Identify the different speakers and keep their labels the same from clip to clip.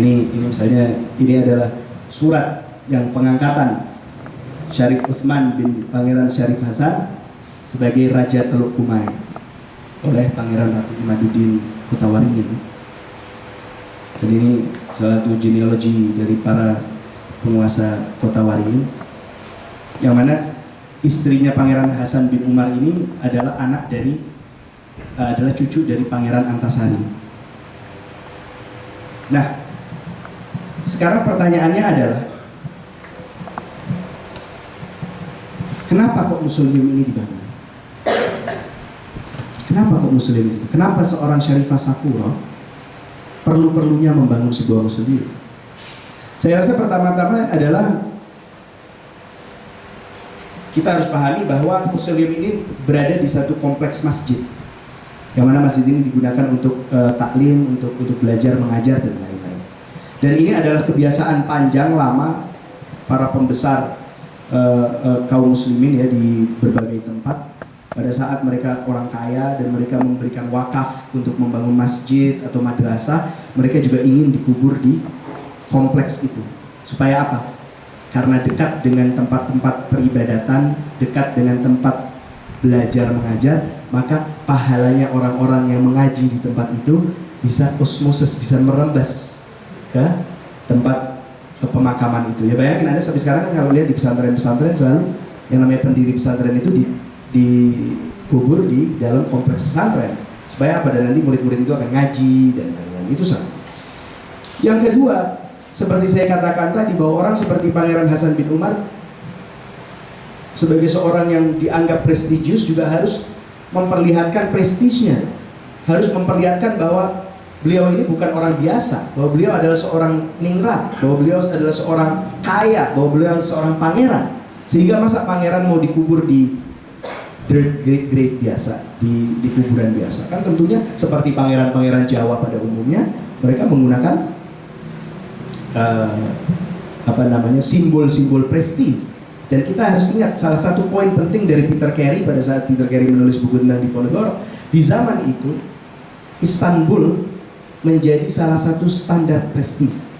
Speaker 1: ini ini misalnya ini adalah surat yang pengangkatan Syarif Utsman bin Pangeran Syarif Hasan sebagai Raja Teluk Kumai oleh Pangeran Ratu Imaduddin Kutawaringin. Dan ini salah satu genealogi dari para penguasa Kota Waringin yang mana istrinya Pangeran Hasan bin Umar ini adalah anak dari adalah cucu dari Pangeran Antasari. Nah, sekarang pertanyaannya adalah Kenapa kok museum ini dibangun? Kenapa kok museum ini? Kenapa seorang Syarifah Safuro perlu-perlunya membangun sebuah museum? Saya rasa pertama-tama adalah kita harus pahami bahwa museum ini berada di satu kompleks masjid yang mana masjid ini digunakan untuk uh, taklim, untuk untuk belajar, mengajar dan lain-lain. Dan ini adalah kebiasaan panjang lama para pembesar uh, uh, kaum muslimin ya di berbagai tempat. Pada saat mereka orang kaya dan mereka memberikan wakaf untuk membangun masjid atau madrasah mereka juga ingin dikubur di kompleks itu. Supaya apa? Karena dekat dengan tempat-tempat peribadatan dekat dengan tempat belajar mengajar maka pahalanya orang-orang yang mengaji di tempat itu bisa osmosis bisa merembas ke tempat ke pemakaman itu. Ya bayangin Anda sampai sekarang kan kalau lihat di pesantren-pesantren selalu yang namanya pendiri pesantren itu di, dikubur di dalam kompleks pesantren. Supaya apa? Dan nanti murid-murid itu akan ngaji dan lain-lain. Itu satu. Yang kedua, seperti saya katakan tadi bahwa orang seperti Pangeran Hasan bin Umar sebagai seorang yang dianggap prestigius juga harus memperlihatkan prestisnya harus memperlihatkan bahwa beliau ini bukan orang biasa, bahwa beliau adalah seorang ningrat, bahwa beliau adalah seorang kaya, bahwa beliau adalah seorang pangeran. Sehingga masa pangeran mau dikubur di grave, grave, biasa, di, di kuburan biasa. Kan tentunya seperti pangeran-pangeran Jawa pada umumnya, mereka menggunakan uh, apa namanya simbol-simbol prestis. Dan kita harus ingat salah satu poin penting dari Peter Carey pada saat Peter Carey menulis buku tentang Diponegoro, di zaman itu Istanbul menjadi salah satu standar prestis.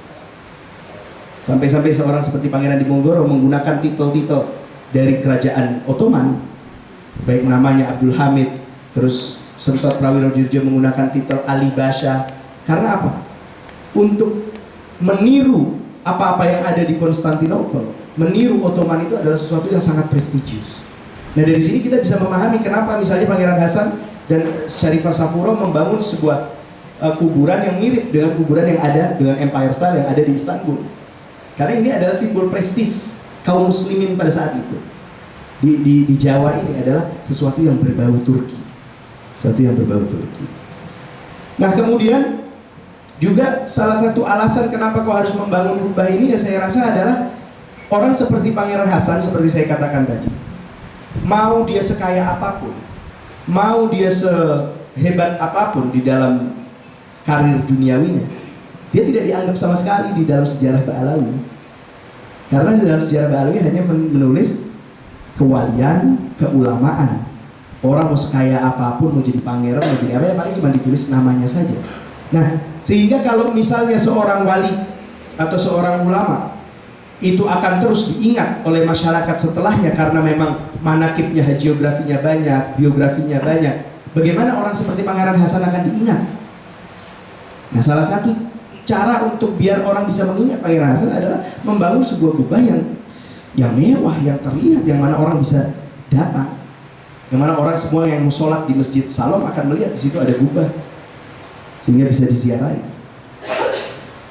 Speaker 1: Sampai-sampai seorang seperti Pangeran Diponegoro menggunakan titel-titel dari kerajaan Ottoman, baik namanya Abdul Hamid, terus Sentot Prawiro Dirjo menggunakan titel Ali Basha. Karena apa? Untuk meniru apa-apa yang ada di Konstantinopel, meniru Ottoman itu adalah sesuatu yang sangat prestisius. Nah dari sini kita bisa memahami kenapa misalnya Pangeran Hasan dan Syarifah Safuro membangun sebuah uh, kuburan yang mirip dengan kuburan yang ada dengan Empire State yang ada di Istanbul. Karena ini adalah simbol prestis kaum muslimin pada saat itu. Di, di, di Jawa ini adalah sesuatu yang berbau Turki. Sesuatu yang berbau Turki. Nah kemudian juga salah satu alasan kenapa kau harus membangun kubah ini ya saya rasa adalah orang seperti Pangeran Hasan seperti saya katakan tadi. Mau dia sekaya apa pun, mau dia sehebat apa pun di dalam karir duniawinya. Dia tidak dianggap sama sekali di dalam sejarah Ba'alawi. Karena di dalam sejarah Ba'alawi hanya menulis kewalian, keulamaan. Orang mau sekaya apa pun mau jadi pangeran, mau jadi apa ya paling cuma ditulis namanya saja. Nah sehingga kalau misalnya seorang wali atau seorang ulama itu akan terus diingat oleh masyarakat setelahnya karena memang manakibnya, geografinya banyak, biografinya banyak bagaimana orang seperti Pangeran Hasan akan diingat Nah salah satu cara untuk biar orang bisa mengingat Pangeran Hasan adalah membangun sebuah kubah yang yang mewah, yang terlihat, yang mana orang bisa datang. Yang mana orang semua yang mau sholat di Masjid Salom akan melihat di situ ada kubah. Sehingga bisa diziarahi.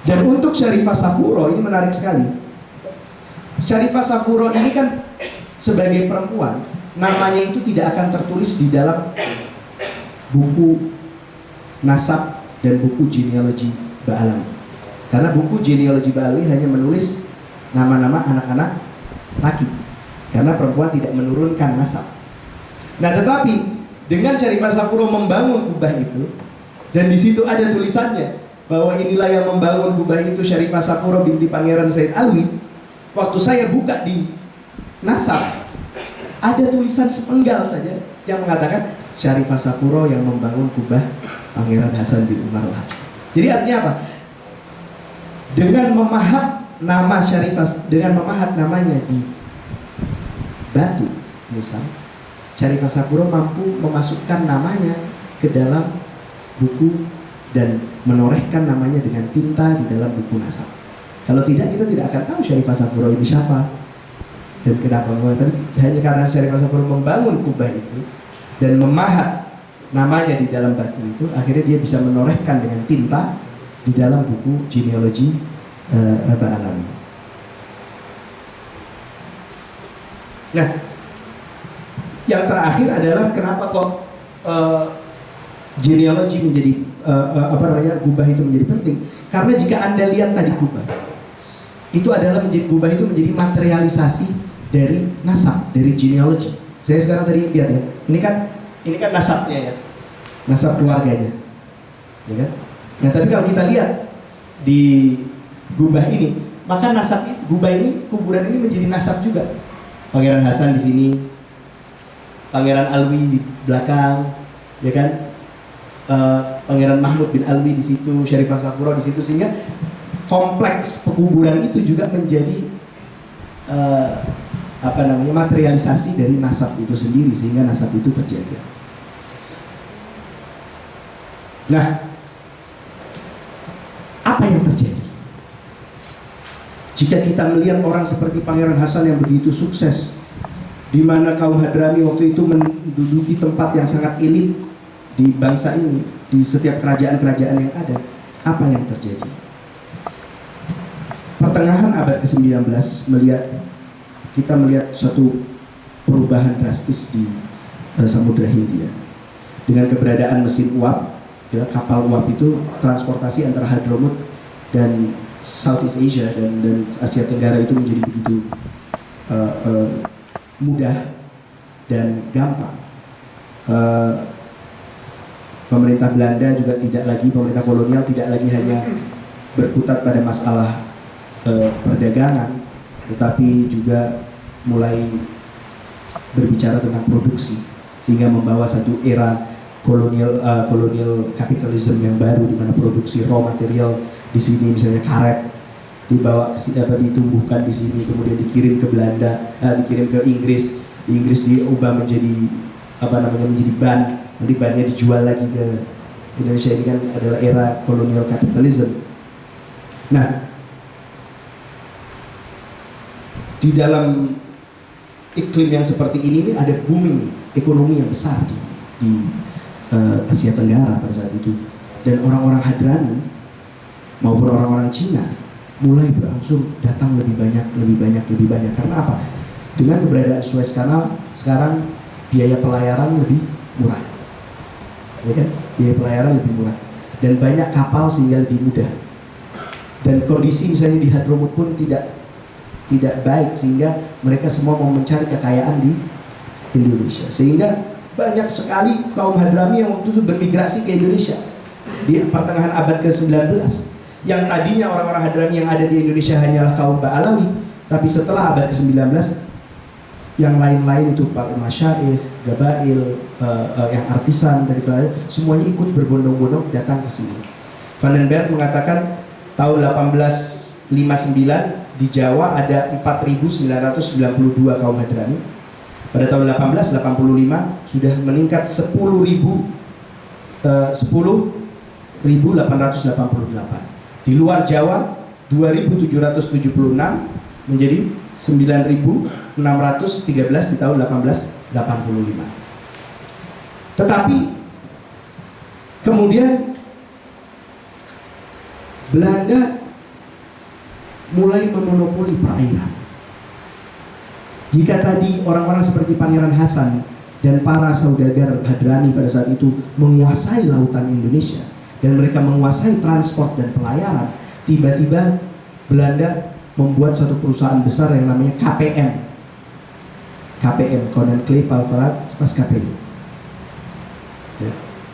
Speaker 1: Dan untuk Syarifah Safuro ini menarik sekali. Syarifah Safuro ini kan sebagai perempuan, namanya itu tidak akan tertulis di dalam buku nasab dan buku genealogi Ba'alawi. Karena buku genealogi Ba'alawi hanya menulis nama-nama anak-anak laki. Karena perempuan tidak menurunkan nasab. Nah tetapi dengan Syarifah Sapuro membangun kubah itu dan di situ ada tulisannya bahwa inilah yang membangun kubah itu Syarifah Sapuro binti Pangeran Said Alwi. Waktu saya buka di nasab ada tulisan sepenggal saja yang mengatakan Syarifah Sapuro yang membangun kubah Pangeran Hasan bin Umar al Jadi artinya apa? dengan memahat nama Syarifah dengan memahat namanya di batu misal Syarifah Sapuro mampu memasukkan namanya ke dalam buku dan menorehkan namanya dengan tinta di dalam buku nasab. Kalau tidak kita tidak akan tahu Syarifah Sapuro ini siapa. Dan kenapa? Tapi hanya karena Syarifah Sapuro membangun kubah itu dan memahat namanya di dalam batu itu akhirnya dia bisa menorehkan dengan tinta di dalam buku genealogi uh, Ba'alawi. Nah, yang terakhir adalah kenapa kok uh, genealogi menjadi uh, apa namanya gubah itu menjadi penting? Karena jika anda lihat tadi gubah, itu adalah menjadi gubah itu menjadi materialisasi dari nasab, dari genealogi. Saya sekarang tadi lihat ya, ini kan ini kan nasabnya ya, nasab keluarganya, ya kan? Nah tapi kalau kita lihat di gubah ini, maka nasab gubah ini, kuburan ini menjadi nasab juga. Pangeran Hasan di sini, Pangeran Alwi di belakang, ya kan? Uh, Pangeran Mahmud bin Alwi di situ, Syarifah Safuro di situ sehingga kompleks pekuburan itu juga menjadi uh, apa namanya materialisasi dari nasab itu sendiri sehingga nasab itu terjaga. Nah, apa yang terjadi? Jika kita melihat orang seperti Pangeran Hasan yang begitu sukses, di mana kaum Hadrami waktu itu menduduki tempat yang sangat elit di bangsa ini, di setiap kerajaan-kerajaan yang ada, apa yang terjadi? Pertengahan abad ke-19 melihat kita melihat suatu perubahan drastis di uh, Samudra Hindia dengan keberadaan mesin uap ya, kapal uap itu transportasi antara Hadramut dan Southeast Asia dan, dan Asia Tenggara itu menjadi begitu uh, uh, mudah dan gampang. Uh, pemerintah Belanda juga tidak lagi pemerintah kolonial tidak lagi hanya berkutat pada masalah uh, perdagangan, tetapi juga mulai berbicara tentang produksi sehingga membawa satu era kolonial uh, kolonial kapitalisme yang baru di mana produksi raw material di sini misalnya karet dibawa apa ditumbuhkan di sini kemudian dikirim ke Belanda uh, dikirim ke Inggris. Di Inggris diubah menjadi apa namanya menjadi ban. Nanti bannya dijual lagi ke Indonesia. Ini kan adalah era kolonial kapitalisme nah di dalam iklim yang seperti ini, ini ada booming ekonomi yang besar di, di uh, Asia Tenggara pada saat itu dan orang-orang Hadrami maupun orang-orang Cina mulai berangsur datang lebih banyak, lebih banyak, lebih banyak. Karena apa? Dengan keberadaan Suez Canal, sekarang biaya pelayaran lebih murah. Ya kan? Biaya pelayaran lebih murah. Dan banyak kapal sehingga lebih mudah. Dan kondisi misalnya di Hadramut pun tidak tidak baik sehingga mereka semua mau mencari kekayaan di Indonesia. Sehingga banyak sekali kaum Hadrami yang waktu itu bermigrasi ke Indonesia di pertengahan abad ke-19 yang tadinya orang-orang Hadrami yang ada di Indonesia hanyalah kaum Ba'alawi tapi setelah abad ke-19 yang lain-lain itu para masyair, gabail, uh, uh, yang artisan dari semuanya ikut berbondong-bondong datang ke sini. Vandenberg mengatakan tahun 1859 di Jawa ada 4.992 kaum Hadrami. Pada tahun 1885 sudah meningkat 10.000 uh, 10.888 di luar Jawa 2.776 menjadi 9.613 di tahun 1885 tetapi kemudian Belanda mulai memonopoli perairan jika tadi orang-orang seperti Pangeran Hasan dan para saudagar Hadrami pada saat itu menguasai lautan Indonesia dan mereka menguasai transport dan pelayaran, tiba-tiba Belanda membuat suatu perusahaan besar yang namanya KPM. KPM, Conan Clay Palvarat Pas KPM. Ya,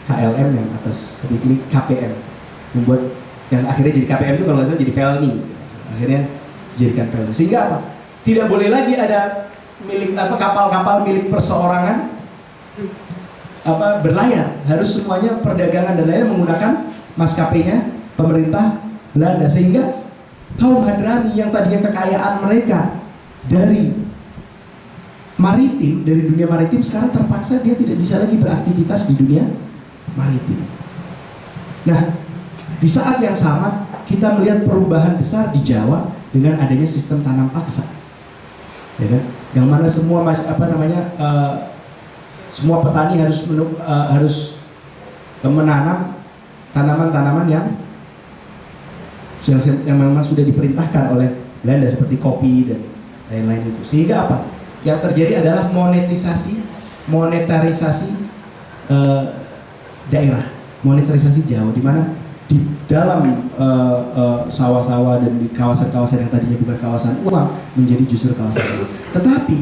Speaker 1: KLM yang atas, ini KPM membuat yang akhirnya jadi KPM itu kalau nggak jadi Pelni, akhirnya dijadikan Pelni. Sehingga apa? Tidak boleh lagi ada milik apa kapal-kapal milik perseorangan apa berlayar. Harus semuanya perdagangan dan lainnya menggunakan maskapainya pemerintah Belanda sehingga kaum Hadrami yang tadinya kekayaan mereka dari maritim, dari dunia maritim sekarang terpaksa dia tidak bisa lagi beraktivitas di dunia maritim. Nah, di saat yang sama kita melihat perubahan besar di Jawa dengan adanya sistem tanam paksa, ya kan? Yang mana semua apa namanya uh, semua petani harus menuk, uh, harus menanam tanaman-tanaman yang yang, yang memang sudah diperintahkan oleh Belanda seperti kopi dan lain-lain itu. Sehingga apa? Yang terjadi adalah monetisasi, monetarisasi uh, daerah, monetarisasi Jawa, di mana di dalam sawah-sawah uh, uh, dan di kawasan-kawasan yang tadinya bukan kawasan uang menjadi justru kawasan uang. Tetapi,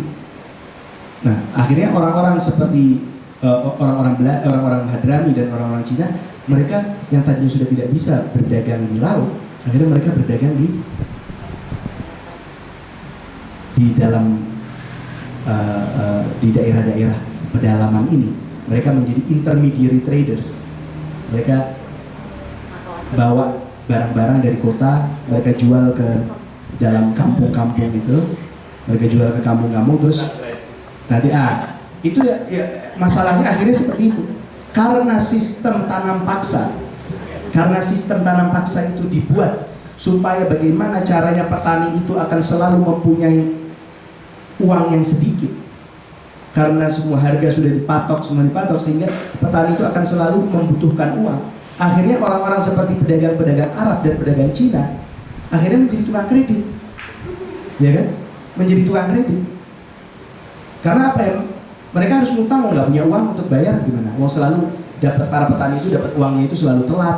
Speaker 1: nah akhirnya orang-orang seperti orang-orang uh, orang-orang Hadrami dan orang-orang Cina, mereka yang tadinya sudah tidak bisa berdagang di laut, akhirnya mereka berdagang di di dalam uh, uh, di daerah-daerah pedalaman ini mereka menjadi intermediary traders mereka bawa barang-barang dari kota mereka jual ke dalam kampung-kampung itu. Mereka jual ke kampung-kampung terus nanti ah itu ya, ya masalahnya akhirnya seperti itu. Karena sistem tanam paksa karena sistem tanam paksa itu dibuat supaya bagaimana caranya petani itu akan selalu mempunyai uang yang sedikit. Karena semua harga sudah dipatok semua dipatok sehingga petani itu akan selalu membutuhkan uang akhirnya orang-orang seperti pedagang-pedagang Arab dan pedagang Cina akhirnya menjadi tukang kredit. Ya kan? Menjadi tukang kredit. Karena apa ya? Mereka harus ngutang nggak punya uang untuk bayar gimana? Mau selalu dapat para petani itu dapat uangnya itu selalu telat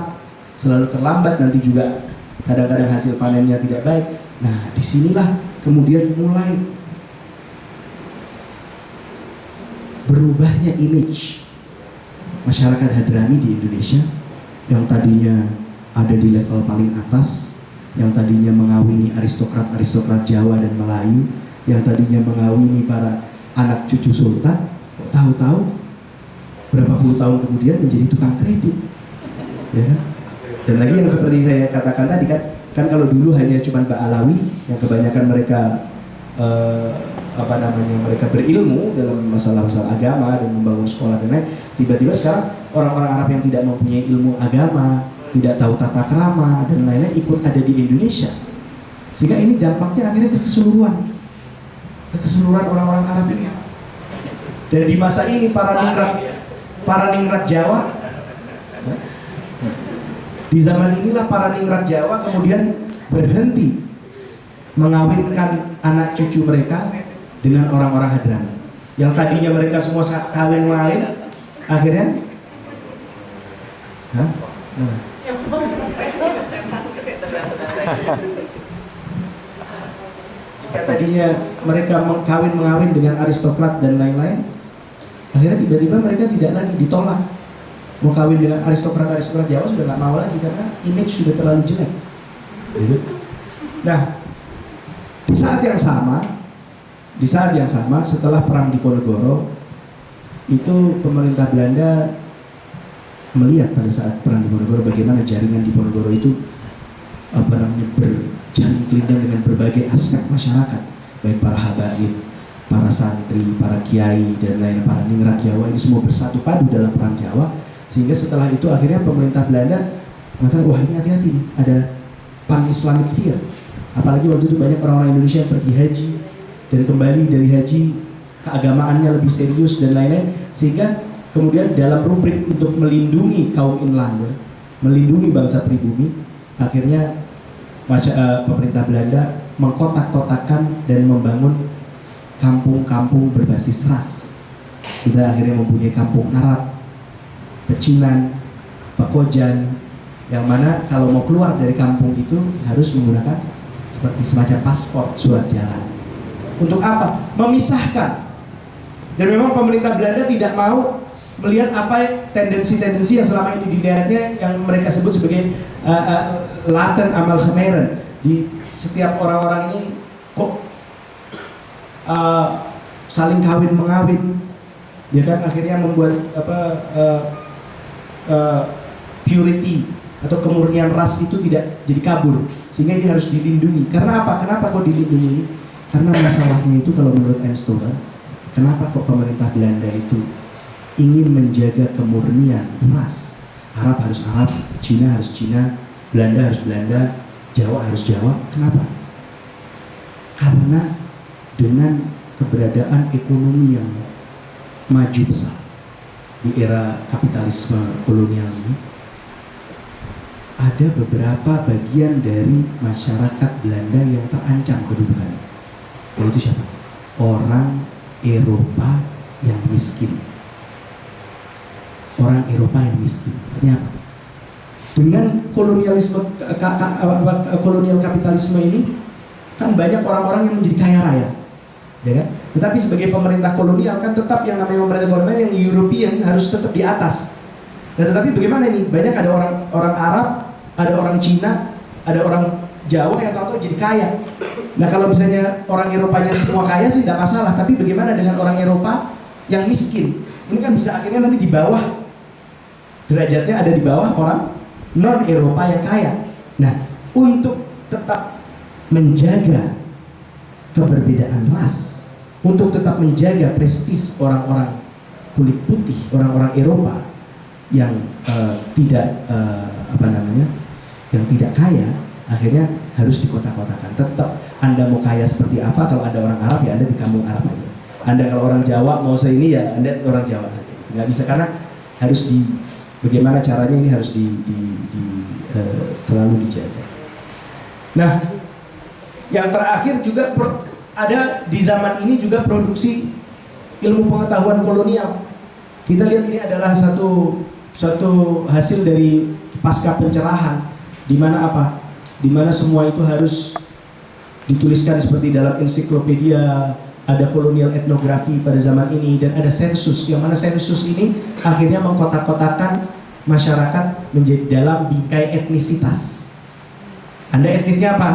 Speaker 1: selalu terlambat nanti juga kadang-kadang hasil panennya tidak baik. Nah, di sinilah kemudian mulai berubahnya image masyarakat Hadrami di Indonesia yang tadinya ada di level paling atas, yang tadinya mengawini aristokrat-aristokrat Jawa dan Melayu, yang tadinya mengawini para anak cucu sultan, tahu-tahu berapa puluh tahun kemudian menjadi tukang kredit. Ya kan? Dan lagi yang seperti saya katakan tadi kan, kan kalau dulu hanya cuma Mbak Alawi yang kebanyakan mereka uh, apa namanya mereka berilmu dalam masalah-masalah agama dan membangun sekolah dan lain tiba-tiba sekarang orang-orang Arab yang tidak mempunyai ilmu agama tidak tahu tata krama dan lain-lain ikut ada di Indonesia. Sehingga ini dampaknya akhirnya ke keseluruhan. Ke keseluruhan orang-orang Arab ini. Dan di masa ini para ningrat para ningrat Jawa di zaman inilah para ningrat Jawa kemudian berhenti mengawinkan anak cucu mereka dengan orang-orang Hadrami. Yang tadinya mereka semua kawin lain, akhirnya Hah? Nah. Jika tadinya mereka kawin mengawin dengan aristokrat dan lain-lain, akhirnya tiba-tiba mereka tidak lagi ditolak mau kawin dengan aristokrat-aristokrat Jawa sudah nggak mau lagi karena image sudah terlalu jelek. Gitu. Nah, di saat yang sama, di saat yang sama setelah perang di Ponegoro itu pemerintah Belanda melihat pada saat perang di Ponegoro bagaimana jaringan di Ponegoro itu apa namanya berjalan dengan berbagai aspek masyarakat. Baik para habaib, para santri, para kiai dan lain para ningrat Jawa ini semua bersatu padu dalam perang Jawa. Sehingga setelah itu akhirnya pemerintah Belanda mengatakan wah ini hati-hati ada pan Islamic fear apalagi waktu itu banyak orang-orang Indonesia yang pergi haji dan kembali dari haji keagamaannya lebih serius dan lain-lain sehingga kemudian dalam rubrik untuk melindungi kaum inlander melindungi bangsa pribumi akhirnya uh, pemerintah Belanda mengkotak-kotakan dan membangun kampung-kampung berbasis ras kita akhirnya mempunyai kampung Arab pecinan, pekojan, yang mana kalau mau keluar dari kampung itu harus menggunakan seperti semacam paspor surat jalan. Untuk apa? Memisahkan. Dan memang pemerintah Belanda tidak mau melihat apa tendensi-tendensi yang selama ini dilihatnya yang mereka sebut sebagai uh, uh, laten amal khmeren di setiap orang-orang ini kok uh, saling kawin mengawin. Ya kan? Akhirnya membuat apa uh, uh, purity atau kemurnian ras itu tidak jadi kabur. Sehingga ini harus dilindungi. Karena apa? Kenapa kok dilindungi karena masalahnya itu kalau menurut Enstoga kenapa kok pemerintah Belanda itu ingin menjaga kemurnian ras? Arab harus Arab Cina harus Cina Belanda harus Belanda Jawa harus Jawa. Kenapa? Karena dengan keberadaan ekonomi yang maju besar di era kapitalisme kolonial ini ada beberapa bagian dari masyarakat Belanda yang terancam kedudukannya yaitu siapa? orang Eropa yang miskin orang Eropa yang miskin artinya apa? dengan kolonialisme kolonial kapitalisme ini kan banyak orang-orang yang menjadi kaya raya ya kan? Tetapi sebagai pemerintah kolonial kan tetap yang namanya pemerintah kolonial yang European harus tetap di atas. Nah, tetapi bagaimana ini? Banyak ada orang orang Arab, ada orang Cina, ada orang Jawa yang tahu-tahu jadi kaya. Nah, kalau misalnya orang Eropanya semua kaya sih tidak masalah, tapi bagaimana dengan orang Eropa yang miskin? Ini kan bisa akhirnya nanti di bawah derajatnya ada di bawah orang non Eropa yang kaya. Nah, untuk tetap menjaga keberbedaan ras untuk tetap menjaga prestis orang-orang kulit putih, orang-orang Eropa yang uh, tidak uh, apa namanya, yang tidak kaya, akhirnya harus dikota-kotakan. Tetap Anda mau kaya seperti apa, kalau ada orang Arab ya Anda di kampung Arab aja. Anda kalau orang Jawa mau saya ini ya Anda orang Jawa saja. Nggak bisa karena harus di bagaimana caranya ini harus di, di, di uh, selalu dijaga. Nah, yang terakhir juga per, ada di zaman ini juga produksi ilmu pengetahuan kolonial. Kita lihat ini adalah satu satu hasil dari pasca pencerahan di mana apa? Di mana semua itu harus dituliskan seperti dalam ensiklopedia, ada kolonial etnografi pada zaman ini dan ada sensus yang mana sensus ini akhirnya mengkotak-kotakan masyarakat menjadi dalam bingkai etnisitas. Anda etnisnya apa?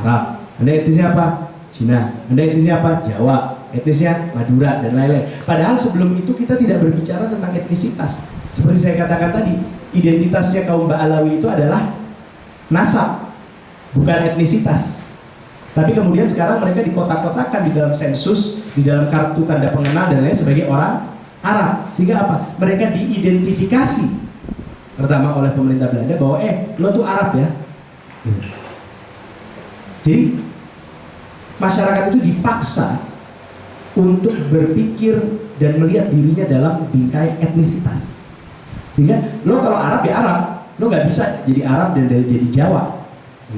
Speaker 1: Arab. Anda etnisnya apa? Cina. Anda etnisnya apa? Jawa. Etnisnya Madura dan lain-lain. Padahal sebelum itu kita tidak berbicara tentang etnisitas. Seperti saya katakan tadi, identitasnya kaum Ba'alawi itu adalah nasab, bukan etnisitas. Tapi kemudian sekarang mereka dikotak-kotakan di dalam sensus, di dalam kartu tanda pengenal dan lain sebagai orang Arab. Sehingga apa? Mereka diidentifikasi pertama oleh pemerintah Belanda bahwa eh lo tuh Arab ya. Jadi masyarakat itu dipaksa untuk berpikir dan melihat dirinya dalam bingkai etnisitas. Sehingga lo kalau Arab ya Arab, lo nggak bisa jadi Arab dan jadi Jawa.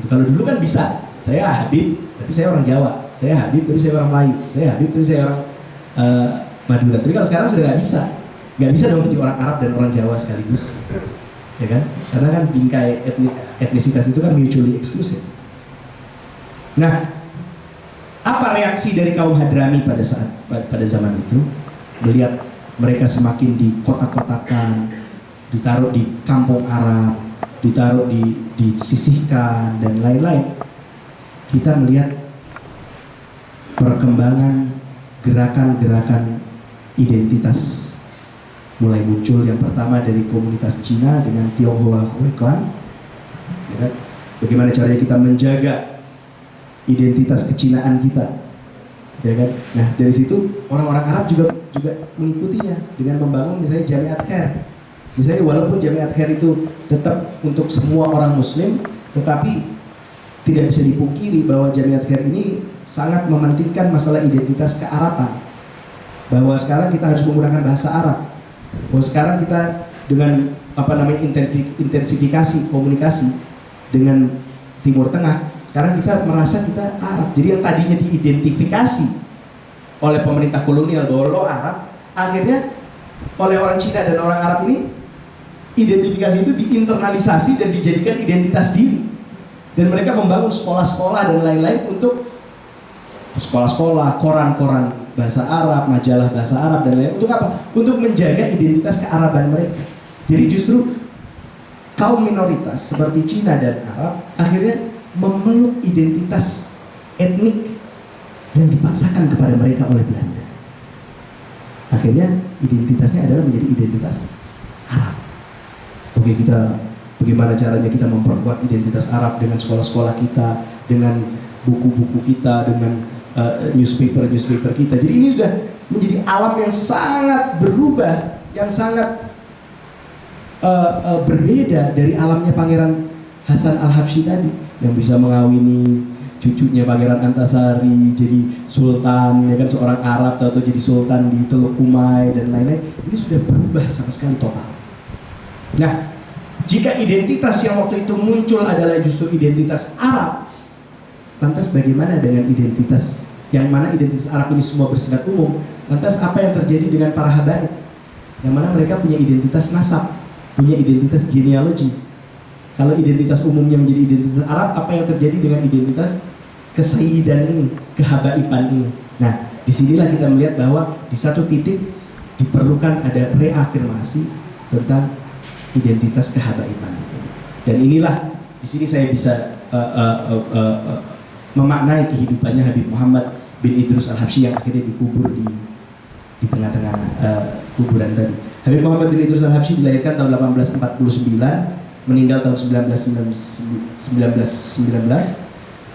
Speaker 1: Kalau dulu kan bisa, saya Habib, tapi saya orang Jawa. Saya Habib, tapi saya orang Melayu. Saya Habib, tapi saya orang uh, Madura. Tapi kalau sekarang sudah nggak bisa, nggak bisa dong jadi orang Arab dan orang Jawa sekaligus, ya kan? Karena kan bingkai etnisitas itu kan mutually exclusive. Nah, apa reaksi dari kaum Hadrami pada saat pada zaman itu? Melihat mereka semakin dikotak-kotakan, ditaruh di kampung Arab, ditaruh di disisihkan dan lain-lain. Kita melihat perkembangan gerakan-gerakan identitas mulai muncul. Yang pertama dari komunitas Cina dengan Tionghoa Huiquan ya, bagaimana caranya kita menjaga identitas kecinaan kita? Ya kan? Nah dari situ orang-orang Arab juga juga mengikutinya dengan membangun misalnya Jamiat Khair. Misalnya walaupun Jamiat Khair itu tetap untuk semua orang muslim tetapi tidak bisa dipungkiri bahwa Jamiat Khair ini sangat mementingkan masalah identitas kearaban bahwa sekarang kita harus menggunakan bahasa Arab bahwa sekarang kita dengan apa namanya intensifikasi komunikasi dengan Timur Tengah karena kita merasa kita Arab. Jadi yang tadinya diidentifikasi oleh pemerintah kolonial bahwa lo Arab, akhirnya oleh orang Cina dan orang Arab ini identifikasi itu diinternalisasi dan dijadikan identitas diri. Dan mereka membangun sekolah-sekolah dan lain-lain untuk sekolah-sekolah, koran-koran bahasa Arab, majalah bahasa Arab dan lain-lain. Untuk apa? Untuk menjaga identitas kearaban mereka. Jadi justru kaum minoritas seperti Cina dan Arab akhirnya memeluk identitas etnik yang dipaksakan kepada mereka oleh Belanda. Akhirnya identitasnya adalah menjadi identitas Arab. Oke kita bagaimana caranya kita memperkuat identitas Arab dengan sekolah-sekolah kita, dengan buku-buku kita, dengan uh, newspaper-newspaper kita. Jadi ini sudah menjadi alam yang sangat berubah, yang sangat uh, uh, berbeda dari alamnya Pangeran Hasan Al Habsyi tadi yang bisa mengawini cucunya Pangeran Antasari jadi sultan ya kan seorang Arab atau jadi sultan di Teluk Kumai dan lain-lain ini sudah berubah sama sekali total. Nah, jika identitas yang waktu itu muncul adalah justru identitas Arab, lantas bagaimana dengan identitas yang mana identitas Arab ini semua bersifat umum? Lantas apa yang terjadi dengan para habaib? Yang mana mereka punya identitas nasab, punya identitas genealogi. Kalau identitas umumnya menjadi identitas Arab, apa yang terjadi dengan identitas kesaidan ini, kehabaiban ini? Nah, di sinilah kita melihat bahwa di satu titik diperlukan ada reafirmasi tentang identitas kehabaiban Dan inilah di sini saya bisa uh, uh, uh, uh, memaknai kehidupannya Habib Muhammad bin Idrus Al Habsyi yang akhirnya dikubur di di tengah-tengah uh, kuburan tadi. Habib Muhammad bin Idrus Al Habsyi dilahirkan tahun 1849, meninggal tahun 1919.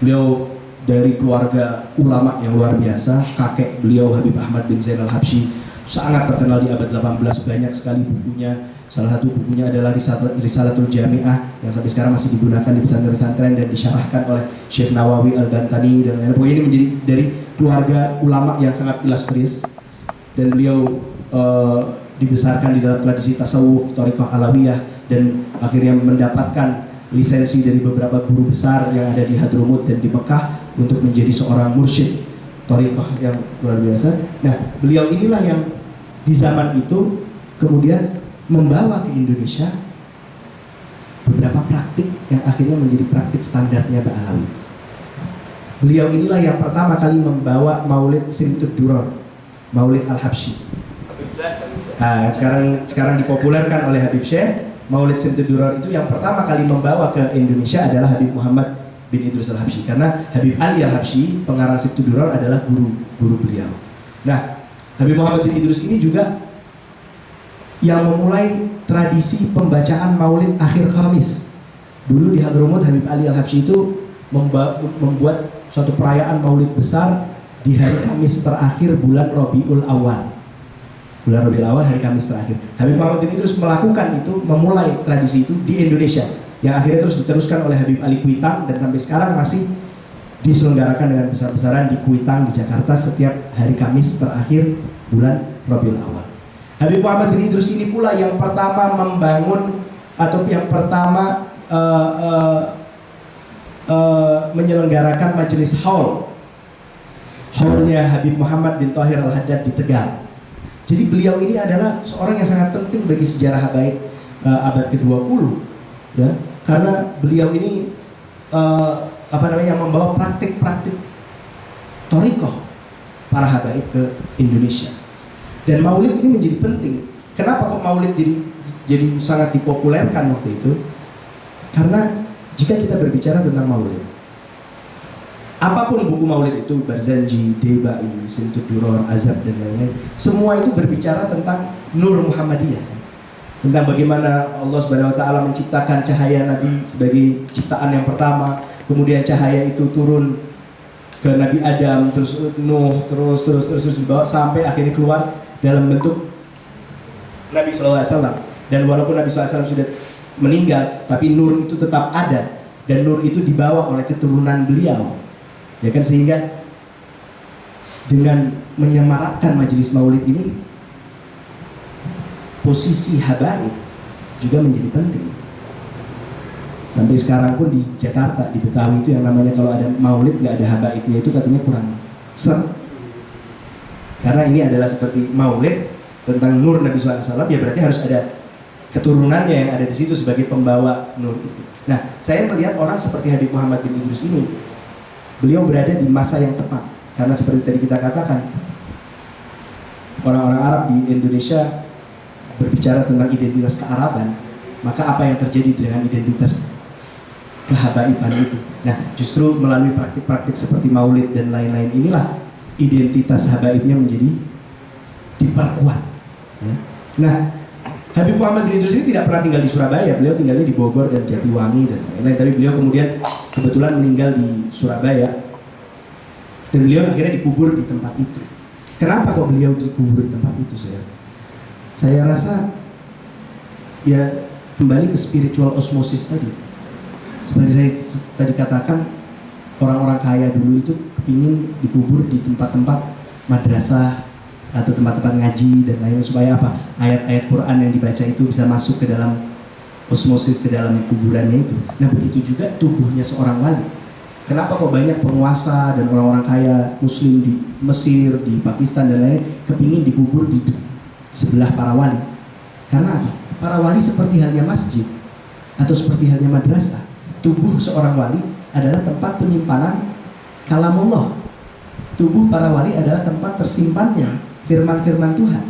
Speaker 1: Beliau dari keluarga ulama yang luar biasa, kakek beliau Habib Ahmad bin Zainal Habsyi sangat terkenal di abad 18, banyak sekali bukunya Salah satu bukunya adalah Risalatul Jami'ah yang sampai sekarang masih digunakan di pesantren-pesantren dan disyarahkan oleh Syekh Nawawi Al-Bantani dan lain-lain. Pokoknya ini menjadi dari keluarga ulama yang sangat ilustris dan beliau uh, dibesarkan di dalam tradisi tasawuf, Torikoh Alawiyah dan akhirnya mendapatkan lisensi dari beberapa guru besar yang ada di Hadrumut dan di Mekah untuk menjadi seorang mursyid Torikoh yang luar biasa. Nah, beliau inilah yang di zaman itu kemudian membawa ke Indonesia beberapa praktik yang akhirnya menjadi praktik standarnya Ba'alawi. Beliau inilah yang pertama kali membawa Maulid Simtud Duror, Maulid Al-Habsyi. Nah, sekarang sekarang dipopulerkan oleh Habib Syekh, Maulid Simtud Duror itu yang pertama kali membawa ke Indonesia adalah Habib Muhammad bin Idrus Al-Habsyi karena Habib Ali Al-Habsyi pengarang Simtud Duror adalah guru guru beliau. Nah, Habib Muhammad bin Idrus ini juga yang memulai tradisi pembacaan maulid akhir Kamis. Dulu di Hadromut Habib Ali Al-Habsyi itu membuat suatu perayaan maulid besar di hari Kamis terakhir bulan Robiul Awal. Bulan Robiul Awal hari Kamis terakhir. Habib Muhammad ini terus melakukan itu, memulai tradisi itu di Indonesia. Yang akhirnya terus diteruskan oleh Habib Ali Kuitang dan sampai sekarang masih diselenggarakan dengan besar-besaran di Kuitang di Jakarta setiap hari Kamis terakhir bulan Robiul Awal. Habib Muhammad bin Idrus ini pula yang pertama membangun atau yang pertama uh, uh, uh, menyelenggarakan majelis haul haulnya Habib Muhammad bin Tahir al-Haddad di Tegal. Jadi beliau ini adalah seorang yang sangat penting bagi sejarah habaib uh, abad ke-20 ya karena beliau ini uh, apa namanya membawa praktik-praktik torikoh para habaib ke Indonesia. Dan maulid ini menjadi penting. Kenapa kok maulid jadi jadi sangat dipopulerkan waktu itu? Karena jika kita berbicara tentang maulid, apa pun buku maulid itu, Barzanji, Debai, Sintud Duror, Azab dan lain-lain, semua itu berbicara tentang Nur Muhammadiyah. Tentang bagaimana Allah Subhanahu taala menciptakan cahaya Nabi sebagai ciptaan yang pertama, kemudian cahaya itu turun ke Nabi Adam, terus Nuh, terus terus terus, terus dibawa sampai akhirnya keluar dalam bentuk Nabi SAW dan walaupun Nabi SAW sudah meninggal tapi nur itu tetap ada. Dan nur itu dibawa oleh keturunan beliau. Ya kan? Sehingga dengan menyemarakkan majelis maulid ini posisi habaib juga menjadi penting. Sampai sekarang pun di Jakarta di Betawi itu yang namanya kalau ada maulid nggak ada habaibnya itu katanya kurang ser karena ini adalah seperti maulid tentang nur Nabi SAW, ya berarti harus ada keturunannya yang ada di situ sebagai pembawa nur itu. Nah, saya melihat orang seperti Habib Muhammad bin Idrus ini, beliau berada di masa yang tepat. Karena seperti tadi kita katakan, orang-orang Arab di Indonesia berbicara tentang identitas kearaban, maka apa yang terjadi dengan identitas kehabaiban itu? Nah, justru melalui praktik-praktik seperti maulid dan lain-lain inilah identitas habaibnya menjadi diperkuat. Ya. Nah, Habib Muhammad bin Idrus ini tidak pernah tinggal di Surabaya, beliau tinggalnya di Bogor dan Jatiwangi dan lain-lain. Tapi beliau kemudian kebetulan meninggal di Surabaya dan beliau akhirnya dikubur di tempat itu. Kenapa kok beliau dikubur di tempat itu saya? Saya rasa ya kembali ke spiritual osmosis tadi. Seperti saya tadi katakan, orang-orang kaya dulu itu kepingin dikubur di tempat-tempat madrasah atau tempat-tempat ngaji dan lain supaya apa ayat-ayat Quran yang dibaca itu bisa masuk ke dalam osmosis ke dalam kuburannya itu. Nah begitu juga tubuhnya seorang wali. Kenapa kok banyak penguasa dan orang-orang kaya Muslim di Mesir, di Pakistan dan lain kepingin dikubur di sebelah para wali? Karena? Para wali seperti halnya masjid atau seperti halnya madrasah. Tubuh seorang wali adalah tempat penyimpanan kalamullah. Tubuh para wali adalah tempat tersimpannya firman-firman Tuhan.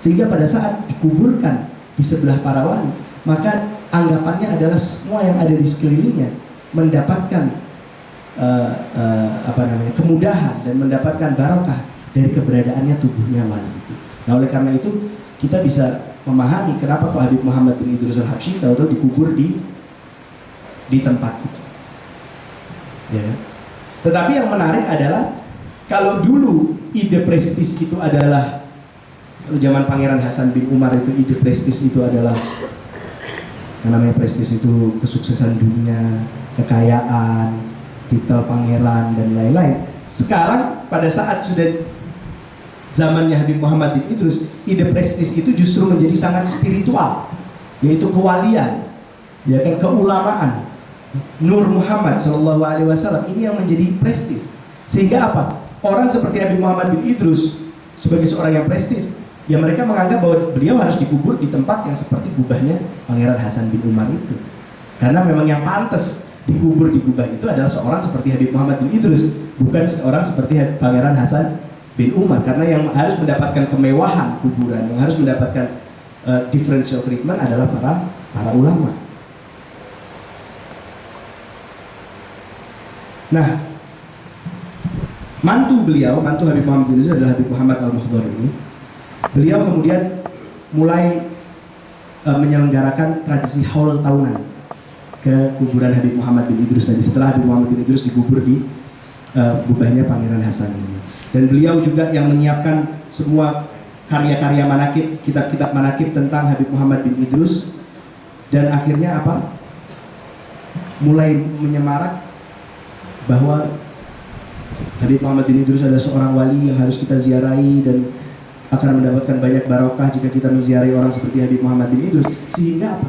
Speaker 1: Sehingga pada saat dikuburkan di sebelah para wali, maka anggapannya adalah semua yang ada di sekelilingnya mendapatkan uh, uh, apa namanya kemudahan dan mendapatkan barokah dari keberadaannya tubuhnya wali itu. Nah oleh karena itu kita bisa memahami kenapa kok Habib Muhammad bin Idrus al-Habsyi tahu-tahu dikubur di di tempat itu. Ya. Tetapi yang menarik adalah kalau dulu ide prestis itu adalah zaman Pangeran Hasan bin Umar itu ide prestis itu adalah yang namanya prestis itu kesuksesan dunia, kekayaan, titel pangeran dan lain-lain. Sekarang pada saat sudah zamannya Habib Muhammad bin Idrus, ide prestis itu justru menjadi sangat spiritual, yaitu kewalian, ya kan keulamaan. Nur Muhammad Shallallahu Alaihi Wasallam ini yang menjadi prestis. Sehingga apa? orang seperti Habib Muhammad bin Idrus sebagai seorang yang prestis, ya mereka menganggap bahwa beliau harus dikubur di tempat yang seperti gubahnya Pangeran Hasan bin Umar itu. Karena memang yang pantas dikubur di gubah itu adalah seorang seperti Habib Muhammad bin Idrus, bukan seorang seperti Pangeran Hasan bin Umar. Karena yang harus mendapatkan kemewahan kuburan, yang harus mendapatkan uh, differential treatment adalah para para ulama. Nah, mantu beliau, mantu Habib Muhammad bin Idrus adalah Habib Muhammad Al-Muhdar ini. Beliau kemudian mulai uh, menyelenggarakan tradisi haul tahunan ke kuburan Habib Muhammad bin Idrus tadi setelah Habib Muhammad bin Idrus dikubur di uh, gubahnya Pangeran Hasan ini. Dan beliau juga yang menyiapkan semua karya-karya manakib, kitab-kitab manakib tentang Habib Muhammad bin Idrus dan akhirnya apa? Mulai menyemarak bahwa Habib Muhammad bin Idrus adalah seorang wali yang harus kita ziarahi dan akan mendapatkan banyak barokah jika kita menziarahi orang seperti Habib Muhammad bin Idrus. Sehingga apa?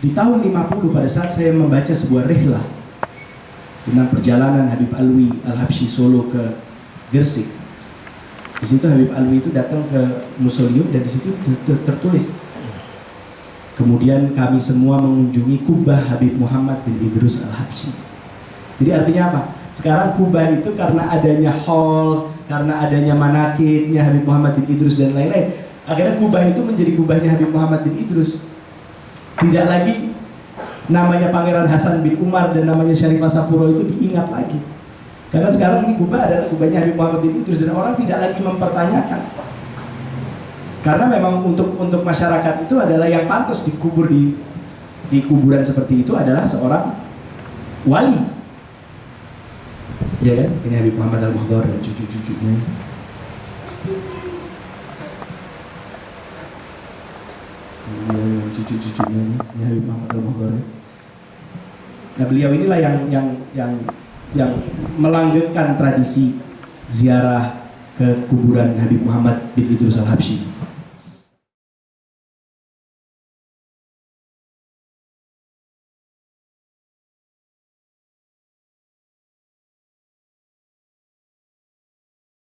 Speaker 1: Di tahun 50 pada saat saya membaca sebuah rihlah tentang perjalanan Habib Alwi Al-Habsyi Solo ke Gersik. Di situ Habib Alwi itu datang ke museum dan di situ tertulis Kemudian kami semua mengunjungi kubah Habib Muhammad bin Idrus Al-Habsyi. Jadi artinya apa? Sekarang Kubah itu karena adanya hall, karena adanya manakibnya Habib Muhammad bin Idrus dan lain-lain. Akhirnya Kubah itu menjadi kubahnya Habib Muhammad bin Idrus. Tidak lagi namanya Pangeran Hasan bin Umar dan namanya Syarifah Sapuro itu diingat lagi. Karena sekarang ini Kubah adalah kubahnya Habib Muhammad bin Idrus dan orang tidak lagi mempertanyakan. Karena memang untuk untuk masyarakat itu adalah yang pantas dikubur di di kuburan seperti itu adalah seorang wali Ya? Ini Habib Muhammad Al-Muhdar dan cucu-cucunya. Ini cucu-cucunya ini Habib Muhammad Al-Muhdar. Nah beliau inilah yang yang yang yang melanggengkan tradisi ziarah ke kuburan Habib Muhammad bin Idrus Al-Habsyi.